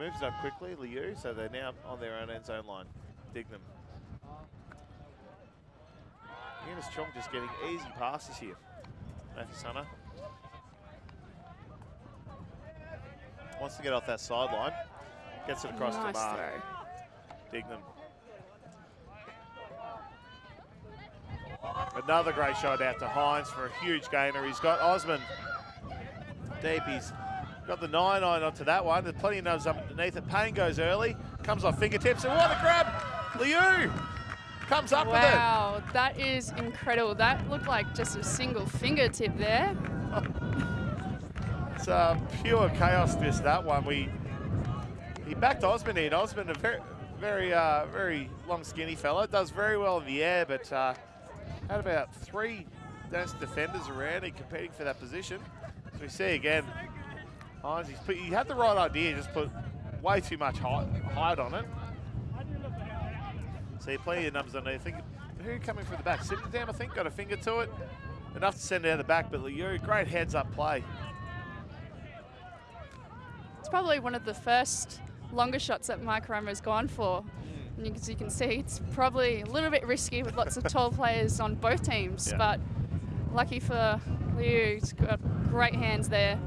moves it up quickly, Liu, so they're now on their own end zone line. Dig Dignam. Eunice Chong just getting easy passes here. Matthew Sunner. Wants to get off that sideline. Gets it across nice to Mark. throw. Dignam. Another great shot out to Hines for a huge gainer. He's got Osman deep. He's got the 9 9 onto that one. There's plenty of nubs underneath it. Payne goes early, comes off fingertips, and what a grab! Liu comes up Wow, with it. Wow, that is incredible. That looked like just a single fingertip there. It's uh, pure chaos, this, that one. We He backed Osman in. Osman, a very, very, uh, very long, skinny fella. Does very well in the air, but uh, had about three defenders around him competing for that position. So we see again, Put, he had the right idea, just put way too much height, height on it. See, plenty of numbers on there. I think, who coming from the back? Simmerdam, I think, got a finger to it. Enough to send it out the back, but Liu, great heads-up play. It's probably one of the first longer shots that Mike Romer's gone for. And you, as you can see, it's probably a little bit risky with lots of tall players on both teams, Yeah. but lucky for Liu, he's got great hands there.